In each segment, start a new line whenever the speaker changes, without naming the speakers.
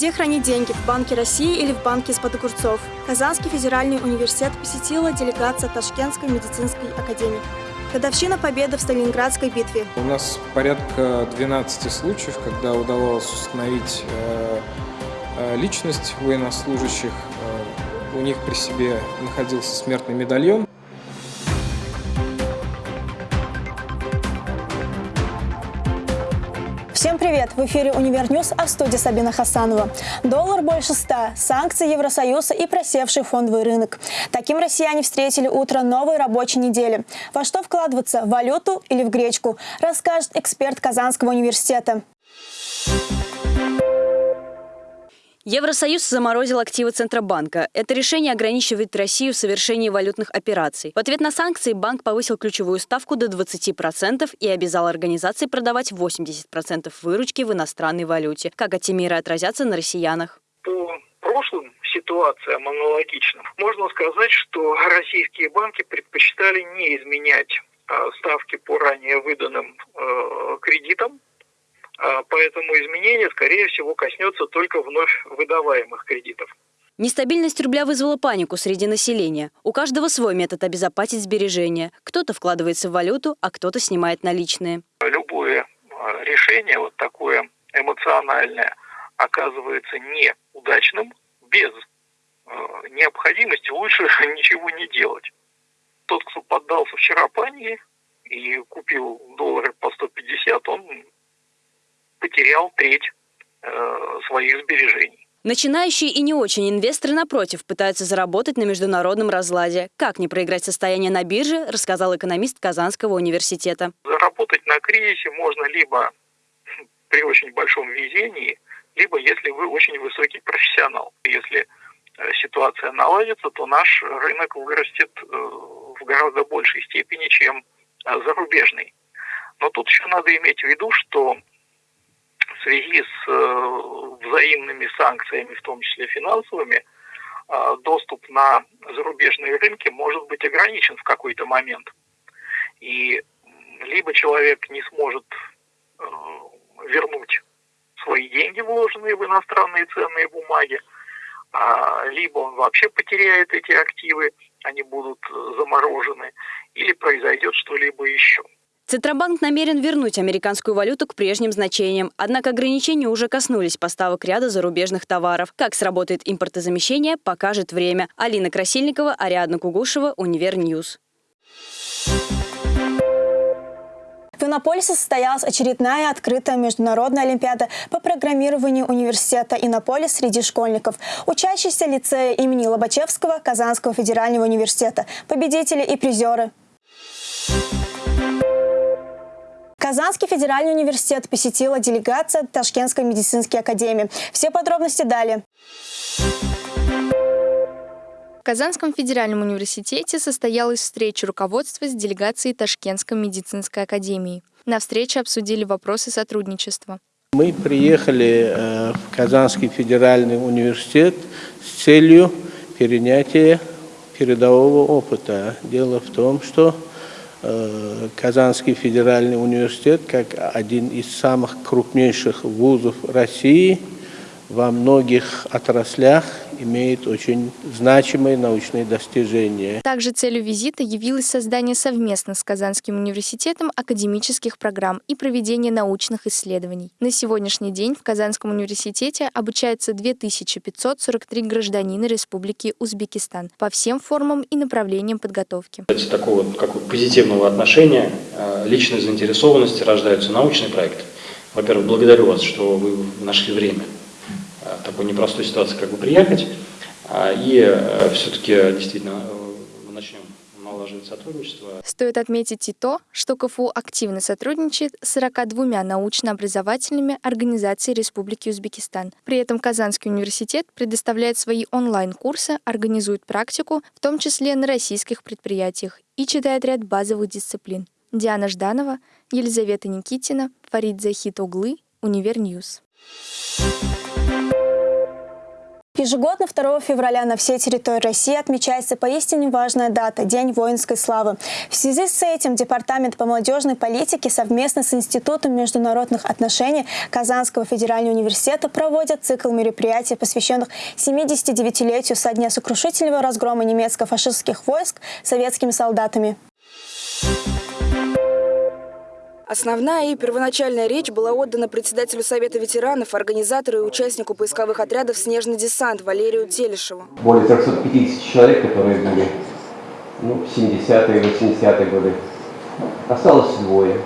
Где хранить деньги? В Банке России или в Банке из-под огурцов? Казанский федеральный университет посетила делегация Ташкентской медицинской академии. Годовщина победы в Сталинградской битве.
У нас порядка 12 случаев, когда удавалось установить э, э, личность военнослужащих. Э, у них при себе находился смертный медальон.
Привет! В эфире «Univer News», а в студии Сабина Хасанова. Доллар больше 100, санкции Евросоюза и просевший фондовый рынок. Таким россияне встретили утро новой рабочей недели. Во что вкладываться – в валюту или в гречку? Расскажет эксперт Казанского университета.
Евросоюз заморозил активы Центробанка. Это решение ограничивает Россию в совершении валютных операций. В ответ на санкции банк повысил ключевую ставку до 20% и обязал организации продавать 80% выручки в иностранной валюте. Как эти меры отразятся на россиянах?
По прошлым ситуациям аналогичным можно сказать, что российские банки предпочитали не изменять а, ставки по ранее выданным э, кредитам, поэтому изменение, скорее всего, коснется только вновь выдаваемых кредитов.
Нестабильность рубля вызвала панику среди населения. У каждого свой метод обезопасить сбережения. Кто-то вкладывается в валюту, а кто-то снимает наличные.
Любое а, решение, вот такое эмоциональное, оказывается неудачным без а, необходимости лучше ничего не делать. Тот, кто поддался вчера панике и купил доллары по 150, он потерял треть э, своих сбережений.
Начинающие и не очень инвесторы, напротив, пытаются заработать на международном разладе. Как не проиграть состояние на бирже, рассказал экономист Казанского университета.
Заработать на кризисе можно либо при очень большом везении, либо если вы очень высокий профессионал. Если э, ситуация наладится, то наш рынок вырастет э, в гораздо большей степени, чем зарубежный. Но тут еще надо иметь в виду, что связи с э, взаимными санкциями, в том числе финансовыми, э, доступ на зарубежные рынки может быть ограничен в какой-то момент. И либо человек не сможет э, вернуть свои деньги, вложенные в иностранные ценные бумаги, а, либо он вообще потеряет эти активы, они будут заморожены, или произойдет что-либо еще.
Центробанк намерен вернуть американскую валюту к прежним значениям. Однако ограничения уже коснулись поставок ряда зарубежных товаров. Как сработает импортозамещение, покажет время. Алина Красильникова, Ариадна Кугушева, Univer News.
В Иннополисе состоялась очередная открытая международная олимпиада по программированию университета Иннополис среди школьников. Учащиеся лицея имени Лобачевского Казанского федерального университета. Победители и призеры. Казанский федеральный университет посетила делегация Ташкентской медицинской академии. Все подробности далее.
В Казанском федеральном университете состоялась встреча руководства с делегацией Ташкентской медицинской академии. На встрече обсудили вопросы сотрудничества.
Мы приехали э, в Казанский федеральный университет с целью перенятия передового опыта. Дело в том, что Казанский федеральный университет, как один из самых крупнейших вузов России, во многих отраслях имеет очень значимые научные достижения.
Также целью визита явилось создание совместно с Казанским университетом академических программ и проведение научных исследований. На сегодняшний день в Казанском университете обучается 2543 гражданина Республики Узбекистан по всем формам и направлениям подготовки.
Кстати, такого как позитивного отношения, э, личной заинтересованности рождаются научные проекты. Во-первых, благодарю вас, что вы нашли время такой непростой ситуации как бы приехать. А, и э, все-таки действительно э, мы начнем налаживать сотрудничество.
Стоит отметить и то, что КФУ активно сотрудничает с 42 научно-образовательными организациями Республики Узбекистан. При этом Казанский университет предоставляет свои онлайн-курсы, организует практику, в том числе на российских предприятиях, и читает ряд базовых дисциплин. Диана Жданова, Елизавета Никитина, Фарид Захит оглы, Univer News.
Ежегодно 2 февраля на всей территории России отмечается поистине важная дата – День воинской славы. В связи с этим Департамент по молодежной политике совместно с Институтом международных отношений Казанского федерального университета проводят цикл мероприятий, посвященных 79-летию со дня сокрушительного разгрома немецко-фашистских войск советскими солдатами.
Основная и первоначальная речь была отдана председателю Совета ветеранов, организатору и участнику поисковых отрядов «Снежный десант» Валерию Телешеву.
Более 350 человек, которые были ну, в 70-е, 80-е годы. Осталось двое.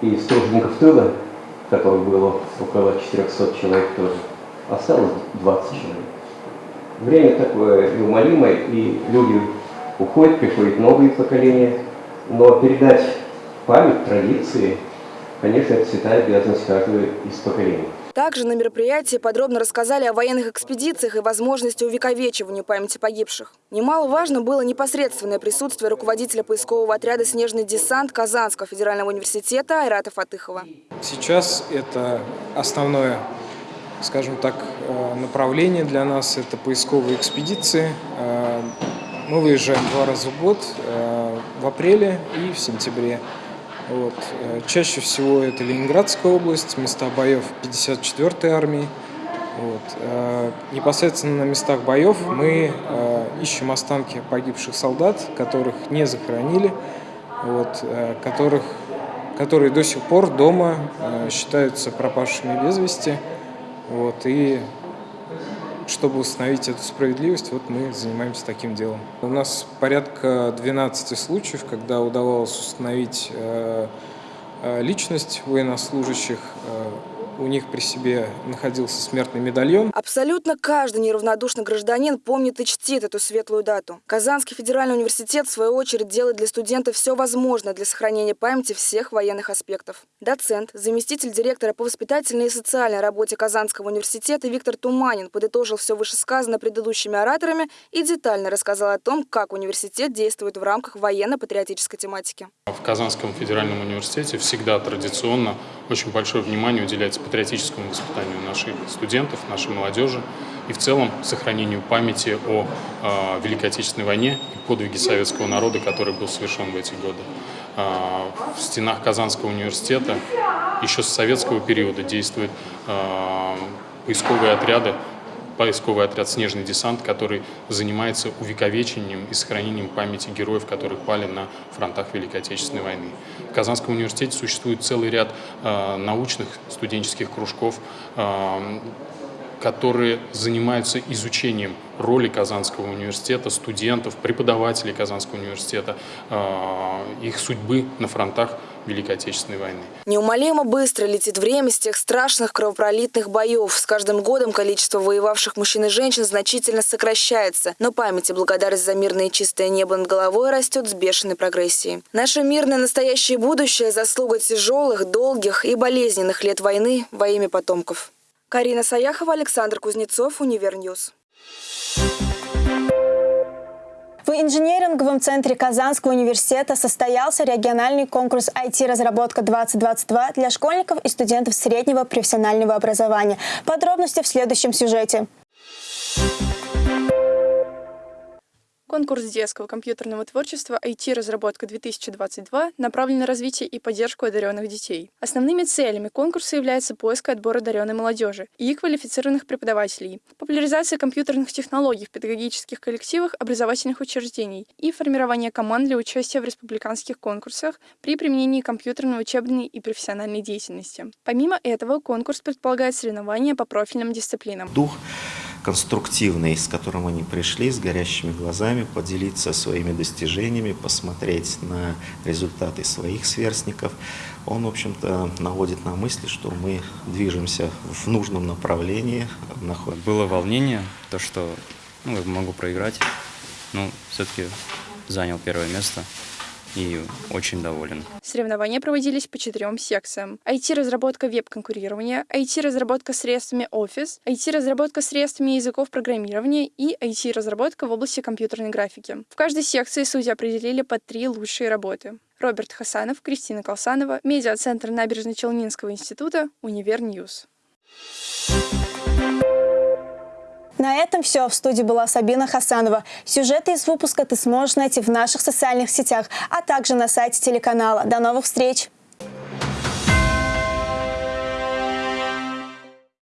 И тружеников тыла, которых было около 400 человек тоже, осталось 20 человек. Время такое неумолимое, и люди уходят, приходят новые поколения – но передать память, традиции, конечно, это святая обязанность каждого из поколений.
Также на мероприятии подробно рассказали о военных экспедициях и возможности увековечивания памяти погибших. Немаловажно было непосредственное присутствие руководителя поискового отряда «Снежный десант» Казанского федерального университета Айрата Фатыхова.
Сейчас это основное, скажем так, э, направление для нас – это поисковые экспедиции. Э, мы выезжаем два раза в год, э, в апреле и в сентябре. Вот. Э, чаще всего это Ленинградская область, места боев 54-й армии. Вот. Э, непосредственно на местах боев мы ищем останки погибших солдат, которых не захоронили, вот, которых, которые до сих пор дома считаются пропавшими без вести. Вот, и чтобы установить эту справедливость, вот мы занимаемся таким делом. У нас порядка 12 случаев, когда удавалось установить э, э, личность военнослужащих, э, у них при себе находился смертный медальон.
Абсолютно каждый неравнодушный гражданин помнит и чтит эту светлую дату. Казанский федеральный университет, в свою очередь, делает для студентов все возможное для сохранения памяти всех военных аспектов. Доцент, заместитель директора по воспитательной и социальной работе Казанского университета Виктор Туманин подытожил все вышесказанное предыдущими ораторами и детально рассказал о том, как университет действует в рамках военно-патриотической тематики.
В Казанском федеральном университете всегда традиционно очень большое внимание уделяется патриотическому воспитанию наших студентов, нашей молодежи и в целом сохранению памяти о э, Великой Отечественной войне и подвиге советского народа, который был совершен в эти годы. Э, в стенах Казанского университета еще с советского периода действуют э, поисковые отряды поисковый отряд «Снежный десант», который занимается увековечением и сохранением памяти героев, которые пали на фронтах Великой Отечественной войны. В Казанском университете существует целый ряд э, научных студенческих кружков, э, которые занимаются изучением роли Казанского университета, студентов, преподавателей Казанского университета, э, их судьбы на фронтах Великой Отечественной войны.
Неумолимо быстро летит время с тех страшных кровопролитных боев. С каждым годом количество воевавших мужчин и женщин значительно сокращается, но память и благодарность за мирное и чистое небо над головой растет с бешеной прогрессией. Наше мирное настоящее будущее – заслуга тяжелых, долгих и болезненных лет войны во имя потомков. Карина Саяхова, Александр Кузнецов, Универньюз.
В инжиниринговом центре Казанского университета состоялся региональный конкурс IT-разработка-2022 для школьников и студентов среднего профессионального образования. Подробности в следующем сюжете.
Конкурс детского компьютерного творчества IT-разработка-2022 направлен на развитие и поддержку одаренных детей. Основными целями конкурса является поиск и отбор одаренной молодежи и квалифицированных преподавателей, популяризация компьютерных технологий в педагогических коллективах образовательных учреждений и формирование команд для участия в республиканских конкурсах при применении компьютерной учебной и профессиональной деятельности. Помимо этого, конкурс предполагает соревнования по профильным дисциплинам.
Дух конструктивный, с которым они пришли, с горящими глазами, поделиться своими достижениями, посмотреть на результаты своих сверстников. Он, в общем-то, наводит на мысли, что мы движемся в нужном направлении.
Было волнение, то, что ну, могу проиграть, но все-таки занял первое место и очень доволен.
Соревнования проводились по четырем секциям. IT-разработка веб-конструирования, IT-разработка средствами Office, IT-разработка средствами языков программирования и IT-разработка в области компьютерной графики. В каждой секции судьи определили по три лучшие работы. Роберт Хасанов, Кристина Колсанова, медиацентр Набережночелнинского института, Универньюз.
На этом все. В студии была Сабина Хасанова. Сюжеты из выпуска ты сможешь найти в наших социальных сетях, а также на сайте телеканала. До новых встреч!